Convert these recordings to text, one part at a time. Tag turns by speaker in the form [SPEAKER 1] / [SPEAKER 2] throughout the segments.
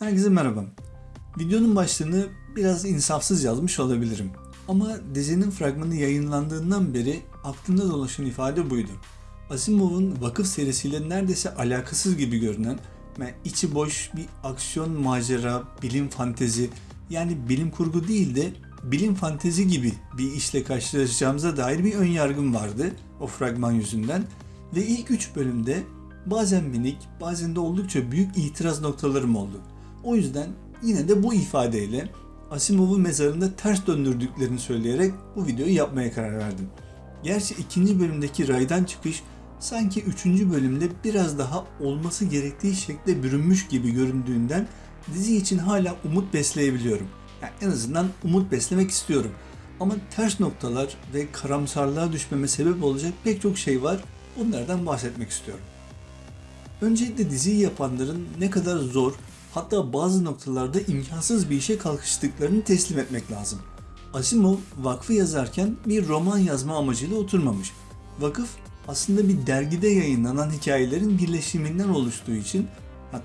[SPEAKER 1] Herkese merhaba. Videonun başlığını biraz insafsız yazmış olabilirim. Ama dizinin fragmanı yayınlandığından beri aklımda dolaşan ifade buydu. Asimov'un vakıf serisiyle neredeyse alakasız gibi görünen ve içi boş bir aksiyon macera, bilim fantezi yani bilim kurgu değil de bilim fantezi gibi bir işle karşılaşacağımıza dair bir ön yargım vardı o fragman yüzünden. Ve ilk 3 bölümde bazen minik bazen de oldukça büyük itiraz noktalarım oldu. O yüzden yine de bu ifadeyle Asimov'u mezarında ters döndürdüklerini söyleyerek bu videoyu yapmaya karar verdim. Gerçi ikinci bölümdeki raydan çıkış sanki üçüncü bölümde biraz daha olması gerektiği şekle bürünmüş gibi göründüğünden dizi için hala umut besleyebiliyorum. Yani en azından umut beslemek istiyorum. Ama ters noktalar ve karamsarlığa düşmeme sebep olacak pek çok şey var. Bunlardan bahsetmek istiyorum. Öncelikle diziyi yapanların ne kadar zor, hatta bazı noktalarda imkansız bir işe kalkıştıklarını teslim etmek lazım. Asimov vakfı yazarken bir roman yazma amacıyla oturmamış. Vakıf aslında bir dergide yayınlanan hikayelerin birleşiminden oluştuğu için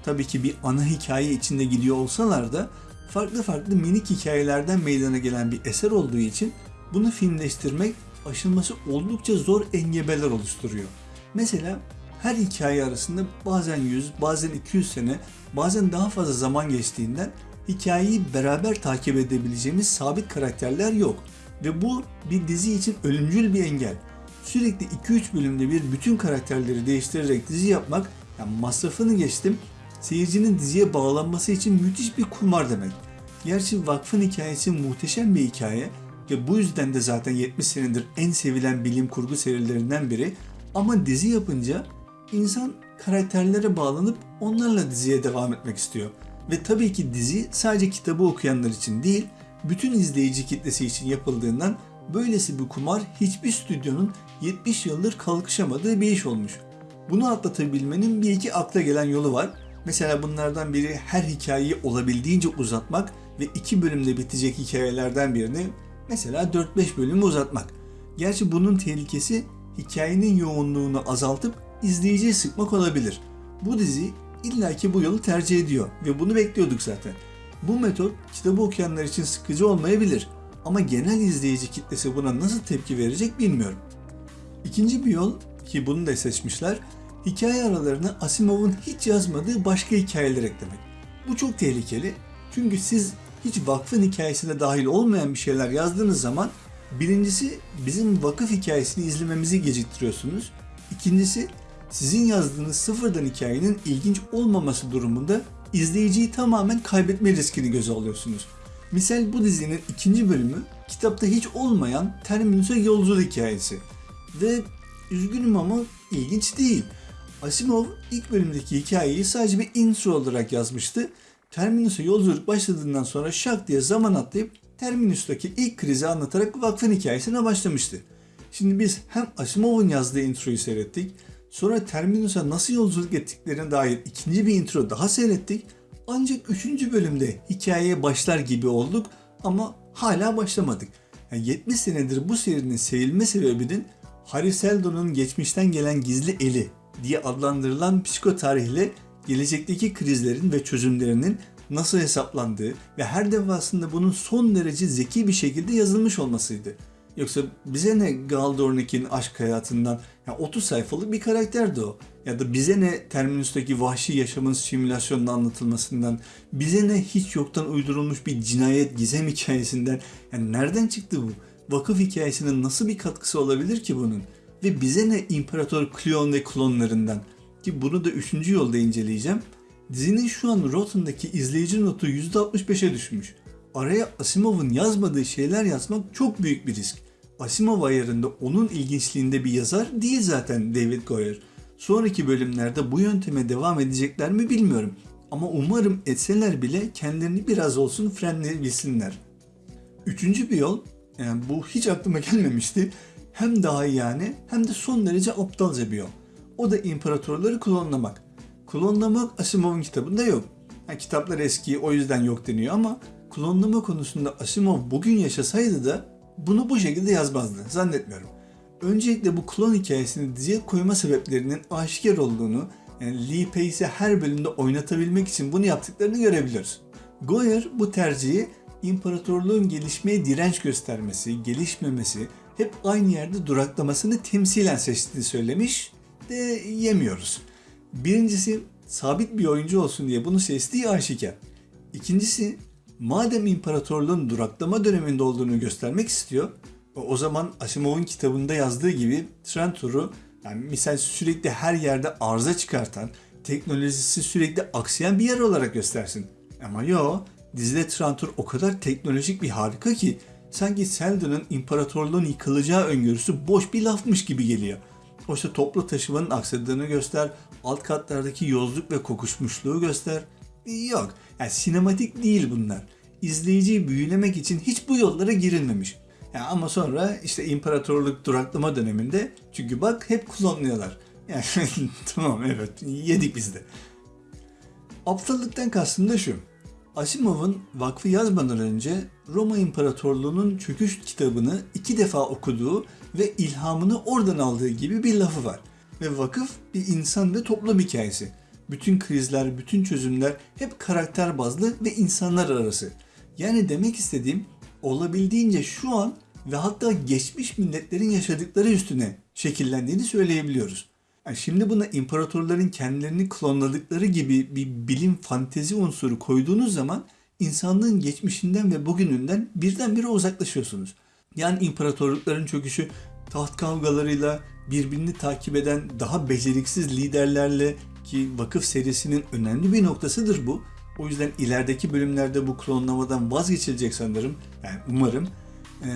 [SPEAKER 1] tabii ki bir ana hikaye içinde gidiyor olsalar da farklı farklı minik hikayelerden meydana gelen bir eser olduğu için bunu filmleştirmek aşılması oldukça zor engebeler oluşturuyor. Mesela her hikaye arasında bazen 100, bazen 200 sene, bazen daha fazla zaman geçtiğinden hikayeyi beraber takip edebileceğimiz sabit karakterler yok. Ve bu bir dizi için ölümcül bir engel. Sürekli 2-3 bölümde bir bütün karakterleri değiştirerek dizi yapmak, yani masrafını geçtim, seyircinin diziye bağlanması için müthiş bir kumar demek. Gerçi Vakfın hikayesi muhteşem bir hikaye ve bu yüzden de zaten 70 senedir en sevilen bilim kurgu serilerinden biri ama dizi yapınca insan karakterlere bağlanıp onlarla diziye devam etmek istiyor. Ve tabii ki dizi sadece kitabı okuyanlar için değil, bütün izleyici kitlesi için yapıldığından böylesi bir kumar hiçbir stüdyonun 70 yıldır kalkışamadığı bir iş olmuş. Bunu atlatabilmenin bir iki akla gelen yolu var. Mesela bunlardan biri her hikayeyi olabildiğince uzatmak ve iki bölümde bitecek hikayelerden birini mesela 4-5 bölümü uzatmak. Gerçi bunun tehlikesi hikayenin yoğunluğunu azaltıp izleyiciyi sıkmak olabilir. Bu dizi illaki bu yolu tercih ediyor ve bunu bekliyorduk zaten. Bu metot kitabı okuyanlar için sıkıcı olmayabilir ama genel izleyici kitlesi buna nasıl tepki verecek bilmiyorum. İkinci bir yol ki bunu da seçmişler, hikaye aralarına Asimov'un hiç yazmadığı başka hikayeler eklemek. Bu çok tehlikeli çünkü siz hiç vakfın hikayesine dahil olmayan bir şeyler yazdığınız zaman birincisi bizim vakıf hikayesini izlememizi geciktiriyorsunuz. İkincisi sizin yazdığınız sıfırdan hikayenin ilginç olmaması durumunda izleyiciyi tamamen kaybetme riskini göze alıyorsunuz. Misal bu dizinin ikinci bölümü kitapta hiç olmayan Terminus'a yolculuk hikayesi. Ve üzgünüm ama ilginç değil. Asimov ilk bölümdeki hikayeyi sadece bir intro olarak yazmıştı. Terminus'a yolculuk başladığından sonra şak diye zaman atlayıp Terminus'taki ilk krizi anlatarak vakfın hikayesine başlamıştı. Şimdi biz hem Asimov'un yazdığı introyu seyrettik, sonra Terminus'a nasıl yolculuk ettiklerine dair ikinci bir intro daha seyrettik. Ancak üçüncü bölümde hikayeye başlar gibi olduk ama hala başlamadık. Yani 70 senedir bu serinin sevilme sebebinin Harry Seldon'un geçmişten gelen gizli eli diye adlandırılan psikotarihle gelecekteki krizlerin ve çözümlerinin nasıl hesaplandığı ve her defasında bunun son derece zeki bir şekilde yazılmış olmasıydı. Yoksa bize ne Galdornik'in aşk hayatından, ya 30 sayfalık bir karakterdi o. Ya da bize ne Terminus'taki vahşi yaşamın simülasyonunda anlatılmasından, bize ne hiç yoktan uydurulmuş bir cinayet gizem hikayesinden. Yani nereden çıktı bu? Vakıf hikayesinin nasıl bir katkısı olabilir ki bunun? Ve bize ne İmparator Cleon ve klonlarından? Ki bunu da 3. yolda inceleyeceğim. Dizinin şu an Rotten'daki izleyici notu %65'e düşmüş. Araya Asimov'un yazmadığı şeyler yazmak çok büyük bir risk. Asimov ayarında onun ilginçliğinde bir yazar değil zaten David Goyer. Sonraki bölümlerde bu yönteme devam edecekler mi bilmiyorum. Ama umarım etseler bile kendilerini biraz olsun frenleyebilsinler. Üçüncü bir yol, yani bu hiç aklıma gelmemişti. Hem daha yani hem de son derece aptalca bir yol. O da imparatorları klonlamak. Klonlamak Asimov'un kitabında yok. Yani kitaplar eski o yüzden yok deniyor ama klonlama konusunda Asimov bugün yaşasaydı da bunu bu şekilde yazmazdı. Zannetmiyorum. Öncelikle bu klon hikayesini diziye koyma sebeplerinin aşikar olduğunu Yani Lee Pace'i her bölümde oynatabilmek için bunu yaptıklarını görebiliyoruz. Goyer bu tercihi imparatorluğun gelişmeye direnç göstermesi, gelişmemesi, hep aynı yerde duraklamasını temsilen seçtiğini söylemiş de yemiyoruz. Birincisi sabit bir oyuncu olsun diye bunu seçtiği aşikar. İkincisi madem imparatorluğun duraklama döneminde olduğunu göstermek istiyor o zaman Asimov'un kitabında yazdığı gibi Trantor'u yani misal sürekli her yerde arıza çıkartan, teknolojisi sürekli aksayan bir yer olarak göstersin. Ama yo, dizide Trantor o kadar teknolojik bir harika ki sanki Seldon'un imparatorluğun yıkılacağı öngörüsü boş bir lafmış gibi geliyor. Oysa toplu taşımanın aksadığını göster, alt katlardaki yozluk ve kokuşmuşluğu göster. Yok, yani sinematik değil bunlar. İzleyiciyi büyülemek için hiç bu yollara girilmemiş. Yani ama sonra işte imparatorluk duraklama döneminde çünkü bak hep klonluyorlar. Yani tamam evet yedik biz de. Aptallıktan kastım da şu. Asimov'un vakfı yazmadan önce Roma İmparatorluğu'nun çöküş kitabını iki defa okuduğu ve ilhamını oradan aldığı gibi bir lafı var. Ve vakıf bir insan ve toplum hikayesi. Bütün krizler, bütün çözümler hep karakter bazlı ve insanlar arası. Yani demek istediğim olabildiğince şu an ve hatta geçmiş milletlerin yaşadıkları üstüne şekillendiğini söyleyebiliyoruz. Yani şimdi buna imparatorların kendilerini klonladıkları gibi bir bilim fantezi unsuru koyduğunuz zaman insanlığın geçmişinden ve bugününden birdenbire uzaklaşıyorsunuz. Yani imparatorlukların çöküşü taht kavgalarıyla birbirini takip eden daha beceriksiz liderlerle ki vakıf serisinin önemli bir noktasıdır bu. O yüzden ilerideki bölümlerde bu klonlamadan vazgeçilecek sanırım. Yani umarım. Ee,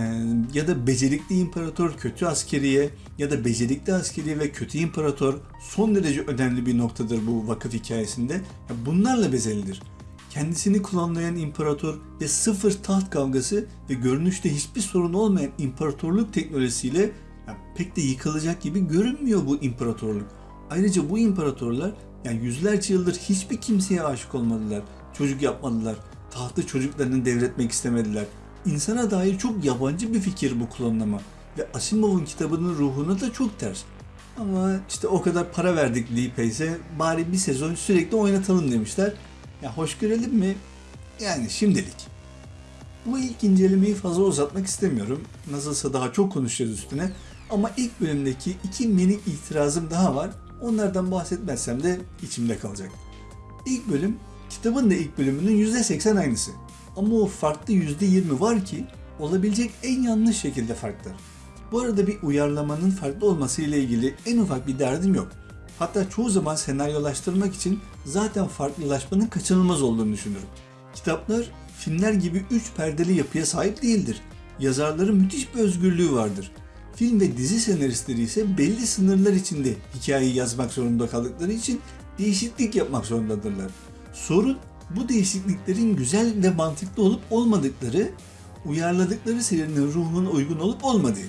[SPEAKER 1] ya da becerikli imparator kötü askeriye ya da becerikli askeriye ve kötü imparator son derece önemli bir noktadır bu vakıf hikayesinde. Ya bunlarla bezelidir. Kendisini klonlayan imparator ve sıfır taht kavgası ve görünüşte hiçbir sorun olmayan imparatorluk teknolojisiyle ya pek de yıkılacak gibi görünmüyor bu imparatorluk. Ayrıca bu imparatorlar yani yüzlerce yıldır hiçbir kimseye aşık olmadılar. Çocuk yapmadılar. Tahtı çocuklarını devretmek istemediler. İnsana dair çok yabancı bir fikir bu klonlama. Ve Asimov'un kitabının ruhuna da çok ters. Ama işte o kadar para verdik Lee Pace'e bari bir sezon sürekli oynatalım demişler. Ya hoş görelim mi? Yani şimdilik. Bu ilk incelemeyi fazla uzatmak istemiyorum. Nasılsa daha çok konuşacağız üstüne. Ama ilk bölümdeki iki minik itirazım daha var. Onlardan bahsetmezsem de içimde kalacak. İlk bölüm kitabın da ilk bölümünün %80 aynısı. Ama o farklı %20 var ki olabilecek en yanlış şekilde farklı. Bu arada bir uyarlamanın farklı olması ile ilgili en ufak bir derdim yok. Hatta çoğu zaman senaryolaştırmak için zaten farklılaşmanın kaçınılmaz olduğunu düşünürüm. Kitaplar filmler gibi üç perdeli yapıya sahip değildir. Yazarların müthiş bir özgürlüğü vardır. Film ve dizi senaristleri ise belli sınırlar içinde hikayeyi yazmak zorunda kaldıkları için değişiklik yapmak zorundadırlar. Sorun bu değişikliklerin güzel ve mantıklı olup olmadıkları, uyarladıkları serinin ruhuna uygun olup olmadığı.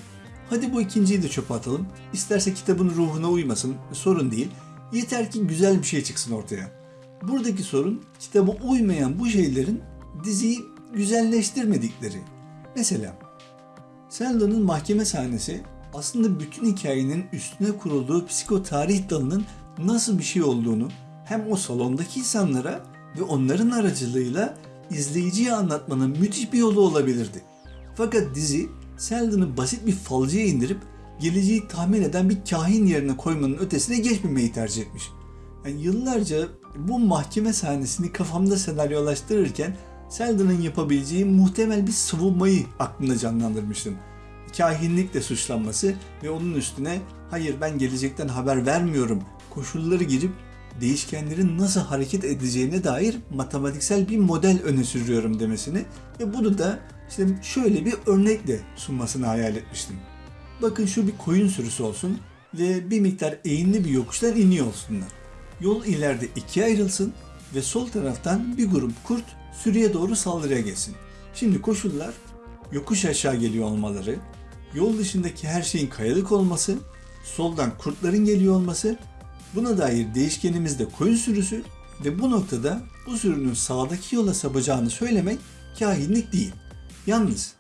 [SPEAKER 1] Hadi bu ikinciyi de çöpe atalım. İsterse kitabın ruhuna uymasın, sorun değil. Yeter ki güzel bir şey çıksın ortaya. Buradaki sorun kitaba uymayan bu şeylerin diziyi güzelleştirmedikleri. Mesela Seldon'un mahkeme sahnesi aslında bütün hikayenin üstüne kurulduğu psikotarih dalının nasıl bir şey olduğunu hem o salondaki insanlara ve onların aracılığıyla izleyiciye anlatmanın müthiş bir yolu olabilirdi. Fakat dizi Seldon'u basit bir falcıya indirip geleceği tahmin eden bir kahin yerine koymanın ötesine geçmemeyi tercih etmiş. Yani yıllarca bu mahkeme sahnesini kafamda senaryolaştırırken Seldon'un yapabileceği muhtemel bir savunmayı aklımda canlandırmıştım. Kahinlikle suçlanması ve onun üstüne hayır ben gelecekten haber vermiyorum koşulları girip değişkenlerin nasıl hareket edeceğine dair matematiksel bir model öne sürüyorum demesini ve bunu da işte şöyle bir örnekle sunmasını hayal etmiştim. Bakın şu bir koyun sürüsü olsun ve bir miktar eğimli bir yokuştan iniyor olsunlar. Yol ileride ikiye ayrılsın ve sol taraftan bir grup kurt sürüye doğru saldırıya geçsin. Şimdi koşullar yokuş aşağı geliyor olmaları, yol dışındaki her şeyin kayalık olması, soldan kurtların geliyor olması, buna dair değişkenimiz de koyun sürüsü ve bu noktada bu sürünün sağdaki yola sapacağını söylemek kahinlik değil. Yalnız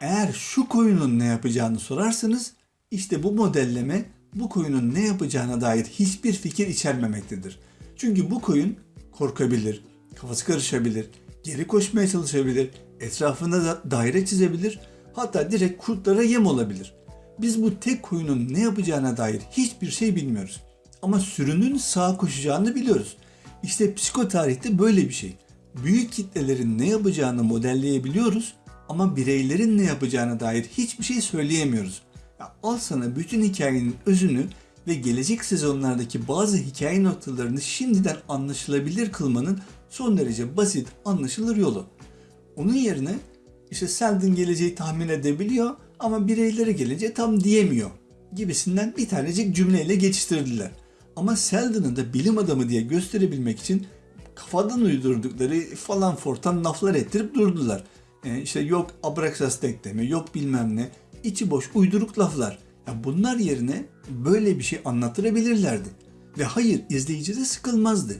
[SPEAKER 1] eğer şu koyunun ne yapacağını sorarsanız işte bu modelleme bu koyunun ne yapacağına dair hiçbir fikir içermemektedir. Çünkü bu koyun korkabilir, kafası karışabilir, geri koşmaya çalışabilir, etrafında da daire çizebilir, hatta direkt kurtlara yem olabilir. Biz bu tek koyunun ne yapacağına dair hiçbir şey bilmiyoruz. Ama sürünün sağa koşacağını biliyoruz. İşte psikotarihte böyle bir şey. Büyük kitlelerin ne yapacağını modelleyebiliyoruz ama bireylerin ne yapacağına dair hiçbir şey söyleyemiyoruz. Ya al sana bütün hikayenin özünü ve gelecek sezonlardaki bazı hikaye noktalarını şimdiden anlaşılabilir kılmanın son derece basit, anlaşılır yolu. Onun yerine işte Selden geleceği tahmin edebiliyor ama bireylere geleceği tam diyemiyor gibisinden bir tanecik cümleyle geçiştirdiler. Ama Selden'ı da bilim adamı diye gösterebilmek için kafadan uydurdukları falan fortan laflar ettirip durdular. E işte yok Abraxas denklemi, yok bilmem ne, içi boş uyduruk laflar. Ya bunlar yerine böyle bir şey anlatırabilirlerdi. Ve hayır izleyici de sıkılmazdı.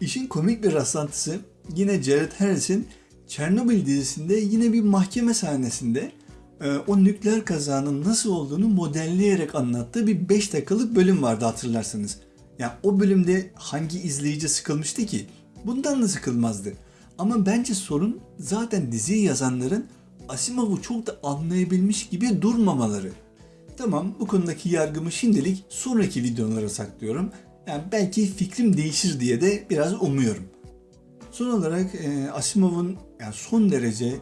[SPEAKER 1] İşin komik bir rastlantısı yine Jared Harris'in Chernobyl dizisinde yine bir mahkeme sahnesinde e, o nükleer kazanın nasıl olduğunu modelleyerek anlattığı bir 5 dakikalık bölüm vardı hatırlarsanız. Yani o bölümde hangi izleyici sıkılmıştı ki? Bundan da sıkılmazdı. Ama bence sorun zaten diziyi yazanların Asimov'u çok da anlayabilmiş gibi durmamaları. Tamam bu konudaki yargımı şimdilik sonraki videolara saklıyorum. Yani belki fikrim değişir diye de biraz umuyorum. Son olarak e, Asimov'un yani son derece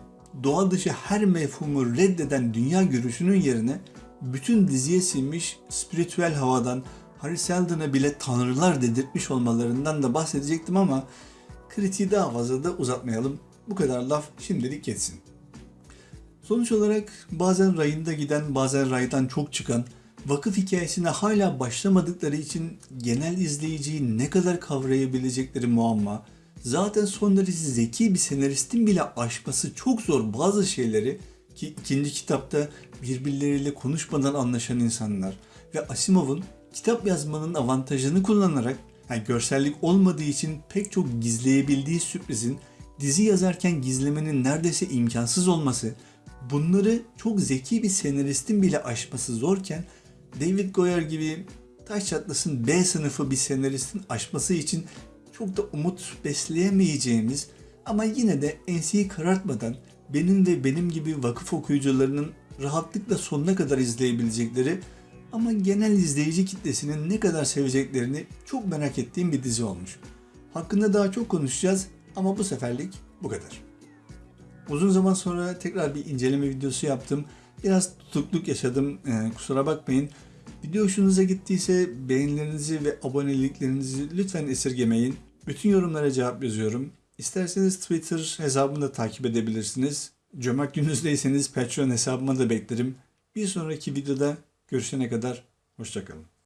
[SPEAKER 1] doğa dışı her mefhumu reddeden dünya görüşünün yerine bütün diziye sinmiş spiritüel havadan Harry Seldon'a bile tanrılar dedirtmiş olmalarından da bahsedecektim ama kritiği daha fazla da uzatmayalım. Bu kadar laf şimdilik geçsin. Sonuç olarak bazen rayında giden, bazen raydan çok çıkan, vakıf hikayesine hala başlamadıkları için genel izleyiciyi ne kadar kavrayabilecekleri muamma, zaten son derece zeki bir senaristin bile aşması çok zor bazı şeyleri ki ikinci kitapta birbirleriyle konuşmadan anlaşan insanlar ve Asimov'un kitap yazmanın avantajını kullanarak yani görsellik olmadığı için pek çok gizleyebildiği sürprizin dizi yazarken gizlemenin neredeyse imkansız olması bunları çok zeki bir senaristin bile aşması zorken David Goyer gibi taş çatlasın B sınıfı bir senaristin aşması için çok da umut besleyemeyeceğimiz ama yine de enseyi karartmadan benim ve benim gibi vakıf okuyucularının rahatlıkla sonuna kadar izleyebilecekleri ama genel izleyici kitlesinin ne kadar seveceklerini çok merak ettiğim bir dizi olmuş. Hakkında daha çok konuşacağız ama bu seferlik bu kadar. Uzun zaman sonra tekrar bir inceleme videosu yaptım. Biraz tutukluk yaşadım. Ee, kusura bakmayın. Video hoşunuza gittiyse beğenilerinizi ve aboneliklerinizi lütfen esirgemeyin. Bütün yorumlara cevap yazıyorum. İsterseniz Twitter hesabımı da takip edebilirsiniz. Cömert gününüzdeyseniz Patreon hesabıma da beklerim. Bir sonraki videoda görüşene kadar hoşçakalın.